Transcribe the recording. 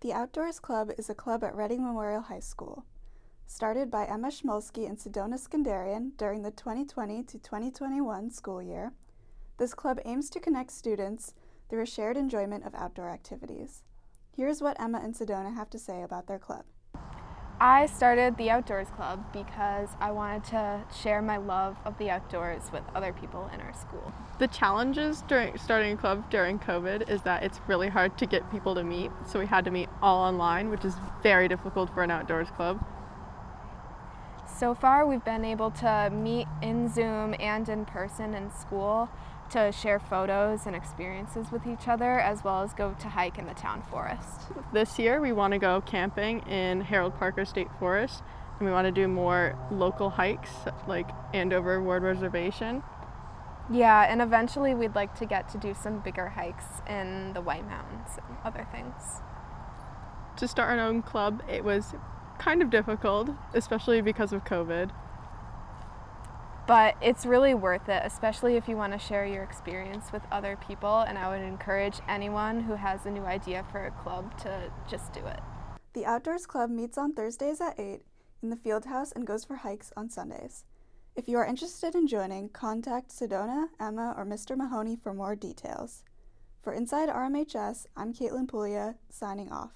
The Outdoors Club is a club at Reading Memorial High School. Started by Emma Schmolsky and Sedona Skandarian during the 2020 to 2021 school year, this club aims to connect students through a shared enjoyment of outdoor activities. Here's what Emma and Sedona have to say about their club. I started the Outdoors Club because I wanted to share my love of the outdoors with other people in our school. The challenges during starting a club during COVID is that it's really hard to get people to meet, so we had to meet all online, which is very difficult for an outdoors club. So far, we've been able to meet in Zoom and in person in school to share photos and experiences with each other, as well as go to hike in the town forest. This year, we want to go camping in Harold Parker State Forest, and we want to do more local hikes like Andover Ward Reservation. Yeah, and eventually we'd like to get to do some bigger hikes in the White Mountains and other things. To start our own club, it was kind of difficult, especially because of COVID. But it's really worth it, especially if you want to share your experience with other people, and I would encourage anyone who has a new idea for a club to just do it. The Outdoors Club meets on Thursdays at 8 in the field house and goes for hikes on Sundays. If you are interested in joining, contact Sedona, Emma, or Mr. Mahoney for more details. For Inside RMHS, I'm Caitlin Puglia, signing off.